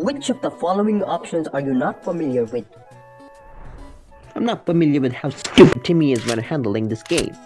Which of the following options are you not familiar with? I'm not familiar with how stupid Timmy is when handling this game.